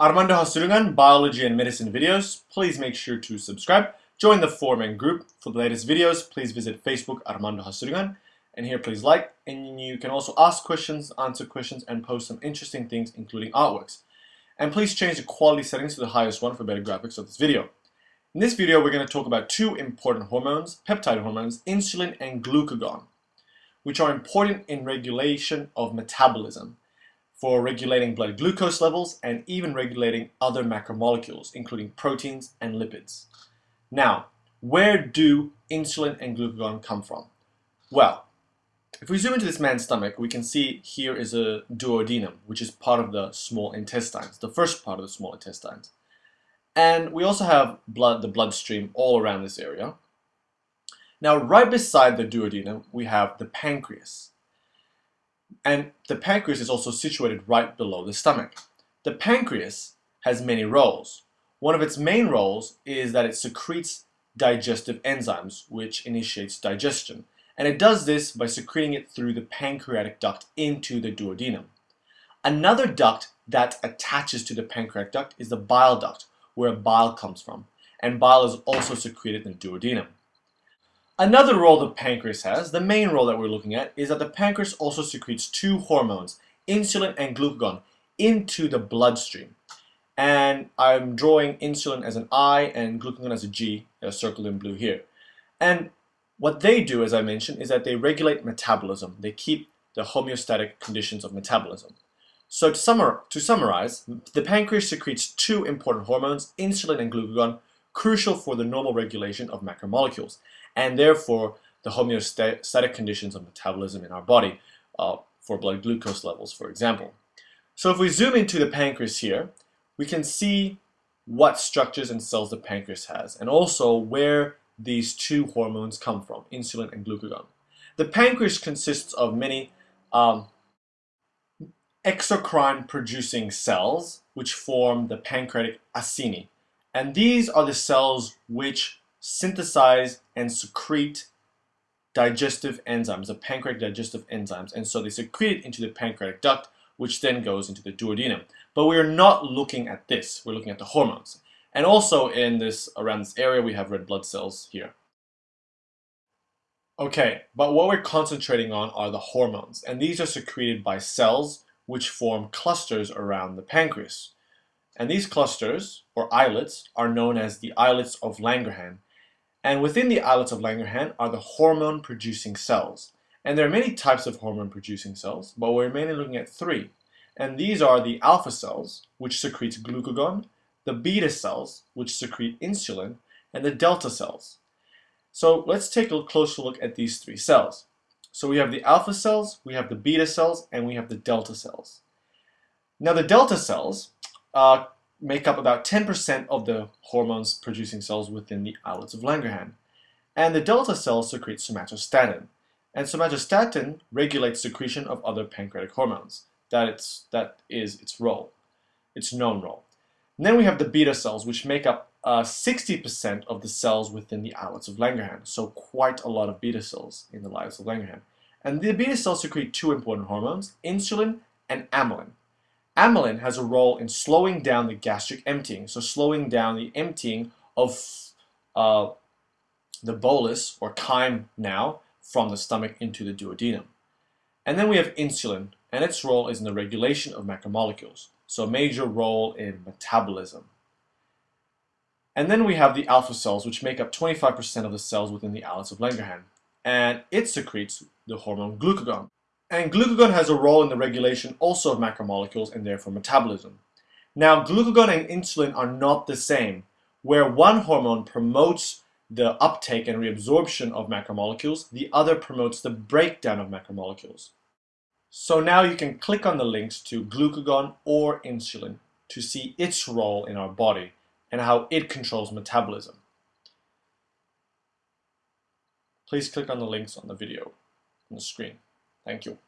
Armando Hasudungan, Biology and Medicine videos. Please make sure to subscribe. Join the forum and group. For the latest videos, please visit Facebook Armando Hasudungan. And here, please like. And you can also ask questions, answer questions, and post some interesting things, including artworks. And please change the quality settings to the highest one for better graphics of this video. In this video, we're going to talk about two important hormones, peptide hormones, insulin and glucagon, which are important in regulation of metabolism for regulating blood glucose levels and even regulating other macromolecules, including proteins and lipids. Now, where do insulin and glucagon come from? Well, if we zoom into this man's stomach, we can see here is a duodenum, which is part of the small intestines, the first part of the small intestines. And we also have blood, the bloodstream all around this area. Now, right beside the duodenum, we have the pancreas. And the pancreas is also situated right below the stomach. The pancreas has many roles. One of its main roles is that it secretes digestive enzymes, which initiates digestion. And it does this by secreting it through the pancreatic duct into the duodenum. Another duct that attaches to the pancreatic duct is the bile duct, where bile comes from. And bile is also secreted in the duodenum. Another role the pancreas has, the main role that we're looking at, is that the pancreas also secretes two hormones, insulin and glucagon, into the bloodstream. And I'm drawing insulin as an I and glucagon as a G, circled in blue here. And what they do, as I mentioned, is that they regulate metabolism. They keep the homeostatic conditions of metabolism. So to, summar to summarize, the pancreas secretes two important hormones, insulin and glucagon, crucial for the normal regulation of macromolecules and therefore the homeostatic conditions of metabolism in our body uh, for blood glucose levels, for example. So if we zoom into the pancreas here, we can see what structures and cells the pancreas has, and also where these two hormones come from, insulin and glucagon. The pancreas consists of many um, exocrine-producing cells, which form the pancreatic acini. And these are the cells which synthesize and secrete digestive enzymes, the pancreatic digestive enzymes. And so they secrete it into the pancreatic duct, which then goes into the duodenum. But we're not looking at this. We're looking at the hormones. And also in this, around this area, we have red blood cells here. Okay, but what we're concentrating on are the hormones. And these are secreted by cells which form clusters around the pancreas. And these clusters, or islets, are known as the islets of Langerhans and within the islets of Langerhans are the hormone-producing cells. And there are many types of hormone-producing cells, but we're mainly looking at three. And these are the alpha cells, which secrete glucagon, the beta cells, which secrete insulin, and the delta cells. So let's take a closer look at these three cells. So we have the alpha cells, we have the beta cells, and we have the delta cells. Now the delta cells uh, make up about 10% of the hormones producing cells within the islets of Langerhans. And the delta cells secrete somatostatin. And somatostatin regulates secretion of other pancreatic hormones. That, it's, that is its role, its known role. And then we have the beta cells, which make up 60% uh, of the cells within the islets of Langerhans. So quite a lot of beta cells in the islets of Langerhans. And the beta cells secrete two important hormones, insulin and amylin. Amylin has a role in slowing down the gastric emptying, so slowing down the emptying of uh, the bolus or chyme now from the stomach into the duodenum. And then we have insulin, and its role is in the regulation of macromolecules, so a major role in metabolism. And then we have the alpha cells, which make up 25% of the cells within the islets of Langerhans, and it secretes the hormone glucagon. And glucagon has a role in the regulation also of macromolecules and therefore metabolism. Now, glucagon and insulin are not the same, where one hormone promotes the uptake and reabsorption of macromolecules, the other promotes the breakdown of macromolecules. So now you can click on the links to glucagon or insulin to see its role in our body and how it controls metabolism. Please click on the links on the video on the screen. Thank you.